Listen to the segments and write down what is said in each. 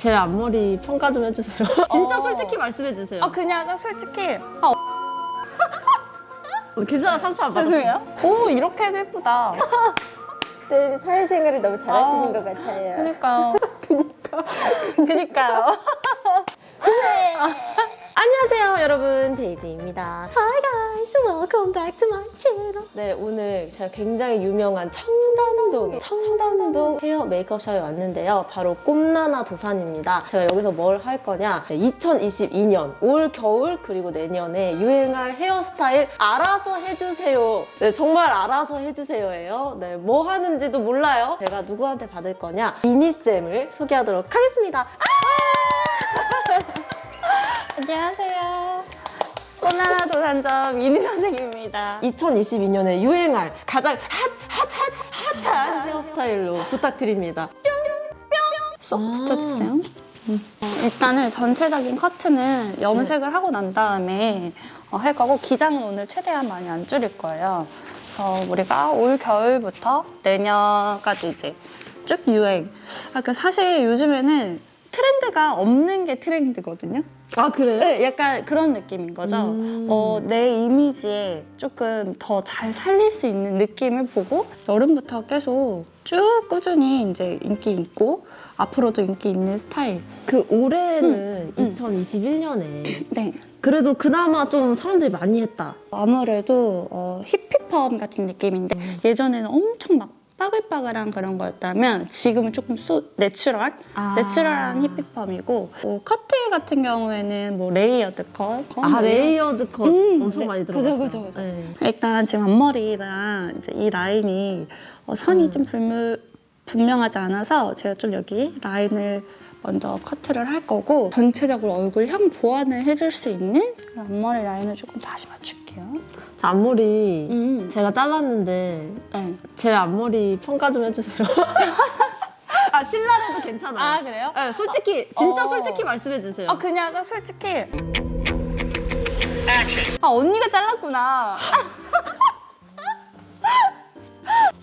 제 앞머리 평가 좀 해주세요. 진짜 어. 솔직히 말씀해주세요. 아 그냥 솔직히 아 괜찮아 상처 안 받았어요. 죄송해요. 오 이렇게 해도 예쁘다. 쌤 사회생활을 너무 잘하시는 아. 것 같아요. 그니까요. 그니까요. 안녕하세요 여러분 데이지입니다. Hi guys, welcome back to my channel. 네 오늘 제가 굉장히 유명한 청담동 청담동 헤어 메이크업 샵에 왔는데요. 바로 꿈나나 도산입니다. 제가 여기서 뭘 할 거냐 2022년 올 겨울 그리고 내년에 유행할 헤어스타일 알아서 해주세요. 네 정말 알아서 해주세요예요. 네뭐 하는지도 몰라요. 제가 누구한테 받을 거냐 이니쌤을 소개하도록 하겠습니다. 안녕하세요. 꼬나나 도산점 미니 선생입니다. 2022년에 유행할 가장 핫, 핫, 핫, 핫한 헤어스타일로 부탁드립니다. 쏙 붙여주세요. 음. 어, 일단은 전체적인 커트는 염색을 하고 난 다음에 어, 할 거고 기장은 오늘 최대한 많이 안 줄일 거예요. 그래서 우리가 올 겨울부터 내년까지 이제 쭉 유행. 아, 그 사실 요즘에는 트렌드가 없는 게 트렌드거든요. 아 그래요? 네, 약간 그런 느낌인 거죠. 음. 어, 내 이미지에 조금 더 잘 살릴 수 있는 느낌을 보고 여름부터 계속 쭉 꾸준히 이제 인기 있고 앞으로도 인기 있는 스타일. 그 올해는 음. 2021년에 네. 그래도 그나마 좀 사람들이 많이 했다. 아무래도 어, 히피펌 같은 느낌인데 예전에는 엄청 막 빠글빠글한 그런 거였다면 지금은 조금 소, natural, 아. natural한 히피펌이고 뭐 커트 같은 경우에는 뭐 layered cut, cut 아 layered cut 음, 엄청 네. 많이 그죠, 들어갔어요. 그죠, 그죠. 네. 일단 지금 앞머리랑 이제 이 라인이 어, 선이 음. 좀 불무, 분명하지 않아서 제가 좀 여기 라인을 먼저 커트를 할 거고 전체적으로 얼굴형 보완을 해줄 수 있는 앞머리 라인을 조금 다시 맞출게요. 자, 앞머리 음. 제가 잘랐는데 네. 제 앞머리 평가 좀 해주세요. 아 신랄해도 괜찮아요. 아 그래요? 네, 솔직히 진짜 어. 솔직히 말씀해주세요. 아 그냥 나 솔직히 아 언니가 잘랐구나.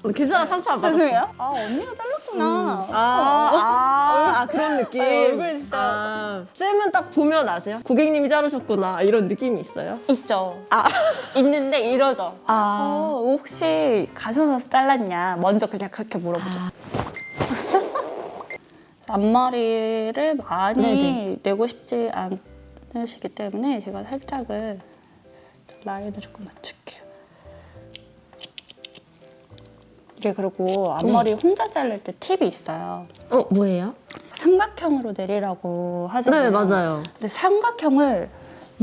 어, 괜찮아 상처 안 받았어요. 죄송해요. 아 언니가 잘랐구 나. 아, 아, 아, 그런 느낌. 아, 얼굴 진짜. 아, 쌤은 딱 보면 아세요? 고객님이 자르셨구나 이런 느낌이 있어요? 있죠. 아, 있는데 이러죠. 아, 어, 혹시 가셔서 잘랐냐? 먼저 그냥 그렇게 물어보죠. 앞머리를 많이 네네. 내고 싶지 않으시기 때문에 제가 살짝은 라인을 조금 맞출게 이게 그리고 앞머리 혼자 자를 때 팁이 있어요. 어 뭐예요? 삼각형으로 내리라고 하잖아요. 네 맞아요. 근데 삼각형을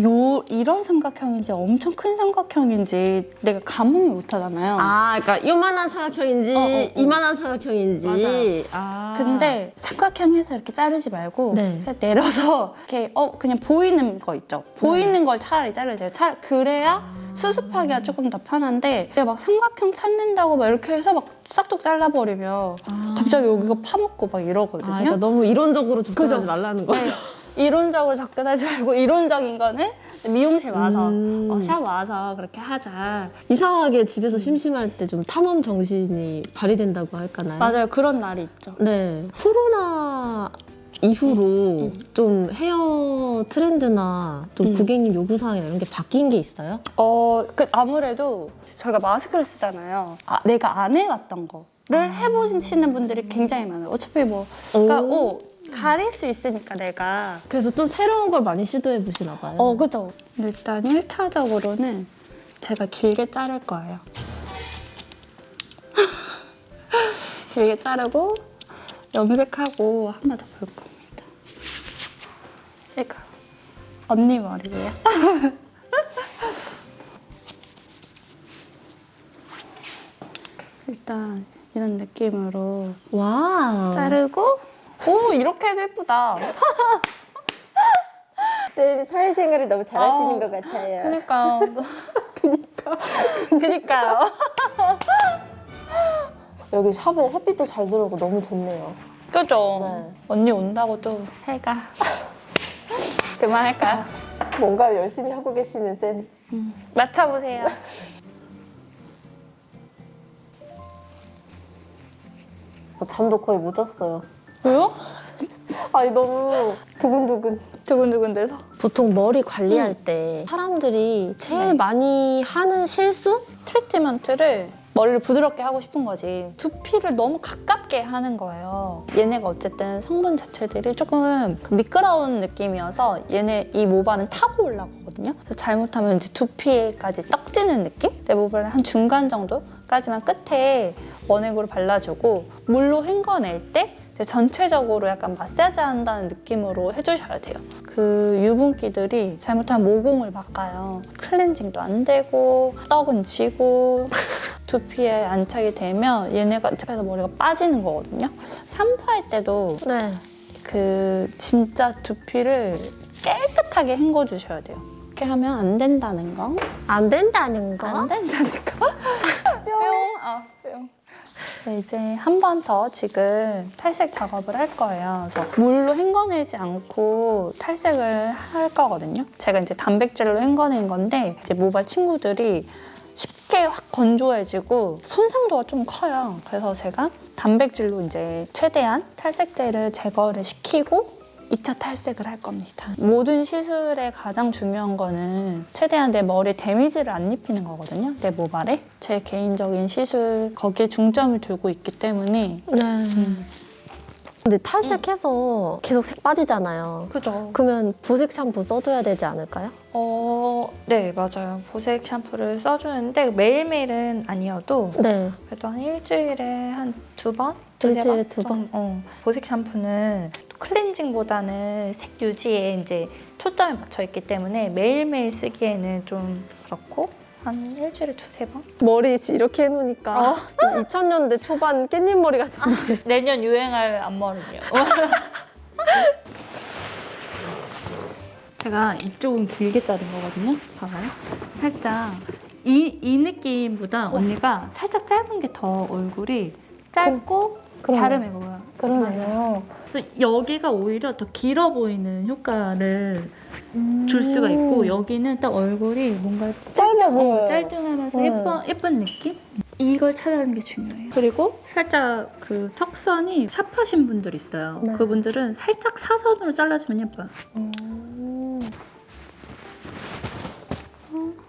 요 이런 삼각형인지 엄청 큰 삼각형인지 내가 가늠을 못 하잖아요. 아, 그러니까 요만한 사각형인지 어, 어, 어. 이만한 사각형인지. 맞아요. 아. 근데 삼각형에서 이렇게 자르지 말고 네. 그냥 내려서 이렇게 어 그냥 보이는 거 있죠. 보이는 걸 차라리 자르세요. 차, 그래야 수습하기가 조금 더 편한데 내가 막 삼각형 찾는다고 막 이렇게 해서 막 싹둑 잘라버리면 아. 갑자기 여기가 파먹고 막 이러거든요. 아, 그러니까 너무 이론적으로 접근하지 그죠? 말라는 거예요. 네. 이론적으로 접근하지 말고 이론적인 거는 미용실 와서 음. 어, 샵 와서 그렇게 하자. 이상하게 집에서 심심할 때 좀 탐험 정신이 발휘된다고 할까나요? 맞아요. 그런 날이 있죠. 네. 코로나 이후로 좀 헤어 트렌드나 좀 음. 고객님 요구사항이나 이런 게 바뀐 게 있어요? 어, 그 아무래도 저희가 마스크를 쓰잖아요. 아, 내가 안 해왔던 거를 해보시는 분들이 굉장히 많아요. 어차피 뭐, 그러니까 오. 어, 가릴 수 있으니까 내가. 그래서 좀 새로운 걸 많이 시도해 보시나 봐요. 어, 그죠. 일단 1차적으로는 제가 길게 자를 거예요. 길게 자르고 염색하고 한번더볼 겁니다. 이거 언니 머리예요. 일단 이런 느낌으로 와. 자르고 오 이렇게 해도 예쁘다. 쌤 사회생활을 너무 잘하시는 아, 것 같아요. 그러니까 그니까 그니까요. 여기 샵에 햇빛도 잘 들어오고 너무 좋네요. 그죠? 네. 언니 온다고 또 해가 그만할까요? 뭔가 열심히 하고 계시는 쌤. 맞춰보세요. 저 잠도 거의 못 잤어요. 왜요? 아니 너무 두근두근. 두근두근 돼서. 보통 머리 관리할 때 사람들이 제일 네. 많이 하는 실수? 트리트먼트를 머리를 부드럽게 하고 싶은 거지. 두피를 너무 가깝게 하는 거예요. 얘네가 어쨌든 성분 자체들이 조금 그 미끄러운 느낌이어서 얘네 이 모발은 타고 올라가거든요. 그래서 잘못하면 이제 두피에까지 떡지는 느낌? 내 모발은 한 중간 정도까지만 끝에 원액으로 발라주고 물로 헹궈낼 때 전체적으로 약간 마사지 한다는 느낌으로 해주셔야 돼요. 그 유분기들이 잘못하면 모공을 바꿔요. 클렌징도 안 되고 떡은 지고 두피에 안착이 되면 얘네가 집에서 머리가 빠지는 거거든요. 샴푸할 때도 네. 그 진짜 두피를 깨끗하게 헹궈 주셔야 돼요. 이렇게 하면 안 된다는 거. 안 된다는 거? 안 된다는 거. 네, 이제 한 번 더 지금 탈색 작업을 할 거예요. 그래서 물로 헹궈내지 않고 탈색을 할 거거든요. 제가 이제 단백질로 헹궈낸 건데 이제 모발 친구들이 쉽게 확 건조해지고 손상도가 좀 커요. 그래서 제가 단백질로 이제 최대한 탈색제를 제거를 시키고 2차 탈색을 할 겁니다. 모든 시술의 가장 중요한 거는 최대한 내 머리에 데미지를 안 입히는 거거든요. 내 모발에. 제 개인적인 시술 거기에 중점을 두고 있기 때문에 네. 근데 탈색해서 계속 색 빠지잖아요. 그죠. 그러면 보색 샴푸 써줘야 되지 않을까요? 어, 네, 맞아요. 보색 샴푸를 써주는데 매일매일은 아니어도 네. 그래도 한 일주일에 한 두 번? 두세 일주일에 번? 두 번? 좀, 어. 보색 샴푸는 클렌징보다는 색 유지에 이제 초점이 맞춰 있기 때문에 매일매일 쓰기에는 좀 그렇고 한 일주일에 두세 번? 머리 이렇게 해놓으니까 좀 2000년대 초반 깻잎 머리 같은데. 내년 유행할 앞머리요. 제가 이쪽은 길게 자른 거거든요. 봐봐요. 살짝 이, 이 느낌보다 언니가 살짝 짧은 게 더 얼굴이 짧고. 갸름해 보여요. 그러네요. 그래서 여기가 오히려 더 길어 보이는 효과를 줄 수가 있고 여기는 딱 얼굴이 뭔가 짧아 보여요. 어, 짧둥하면서 네. 예쁜, 예쁜 느낌? 이걸 찾아가는 게 중요해요. 그리고 살짝 그 턱선이 샵하신 분들 있어요. 네. 그분들은 살짝 사선으로 잘라주면 예뻐요. 음.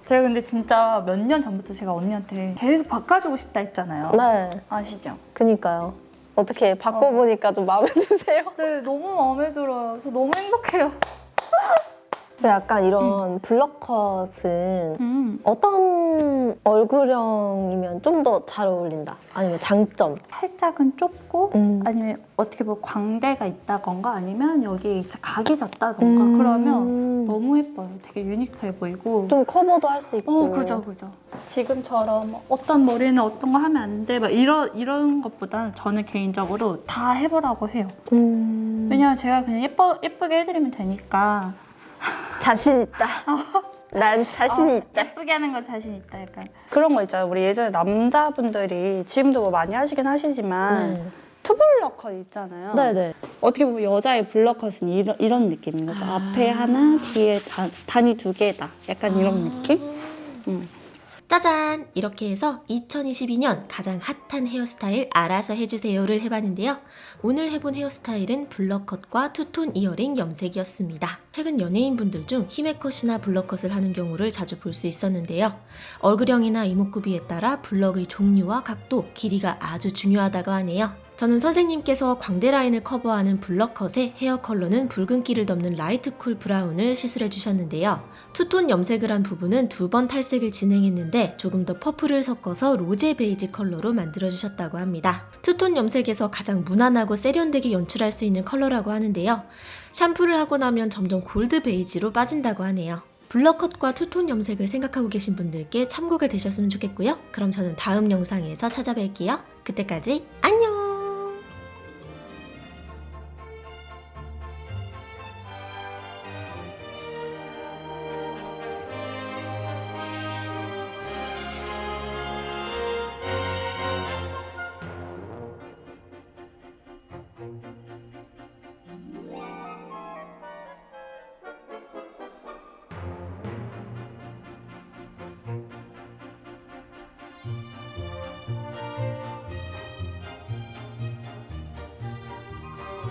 제가 근데 진짜 몇 년 전부터 제가 언니한테 계속 바꿔주고 싶다 했잖아요. 네. 아시죠? 그니까요. 어떻게 바꿔보니까 좀 마음에 드세요? 네, 너무 마음에 들어요. 저 너무 행복해요. 약간 이런 블럭컷은 음. 어떤 얼굴형이면 좀 더 잘 어울린다. 아니면 장점. 살짝은 좁고 음. 아니면 어떻게 보면 광대가 있다던가 아니면 여기 진짜 각이 졌다던가 음. 그러면 너무 예뻐요. 되게 유니크해 보이고. 좀 커버도 할 수 있고. 어, 그죠, 그죠. 지금처럼 어떤 머리는 어떤 거 하면 안 돼, 막 이런 이런 것보다는 저는 개인적으로 다 해보라고 해요. 음. 왜냐면 제가 그냥 예뻐 예쁘게 해드리면 되니까. 자신 있다. 난 자신 어, 있다. 예쁘게 하는 거 자신 있다, 약간. 그런 거 있잖아요. 우리 예전에 남자분들이 지금도 뭐 많이 하시긴 하시지만 투블럭 컷 있잖아요. 네네. 어떻게 보면 여자의 블럭 컷은 이런, 이런 느낌인 거죠. 아. 앞에 하나, 뒤에 단, 단이 두 개다. 약간 이런 느낌? 음. 짜잔! 이렇게 해서 2022년 가장 핫한 헤어스타일 알아서 해주세요를 해봤는데요. 오늘 해본 헤어스타일은 block cut과 two-tone 이어링 염색이었습니다. 최근 연예인분들 중 히메컷이나 block cut을 하는 경우를 자주 볼 수 있었는데요. 얼굴형이나 이목구비에 따라 block의 종류와 각도, 길이가 아주 중요하다고 하네요. 저는 선생님께서 광대 라인을 커버하는 block cut의 hair color는 붉은기를 덮는 light cool brown을 시술해 주셨는데요. 투톤 염색을 한 부분은 두 번 탈색을 진행했는데 조금 더 퍼플을 섞어서 rose beige 컬러로 만들어 주셨다고 합니다. 투톤 염색에서 가장 무난하고 세련되게 연출할 수 있는 컬러라고 하는데요. 샴푸를 하고 나면 점점 gold beige로 빠진다고 하네요. block cut과 two-tone 염색을 생각하고 계신 분들께 참고가 되셨으면 좋겠고요. 그럼 저는 다음 영상에서 찾아뵐게요. 그때까지 안녕!